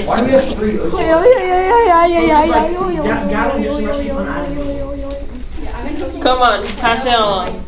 I Why do we have Yeah, yeah, yeah, yeah, yeah, yeah, yeah, Gavin just rushed people out of here. Come on, pass it along.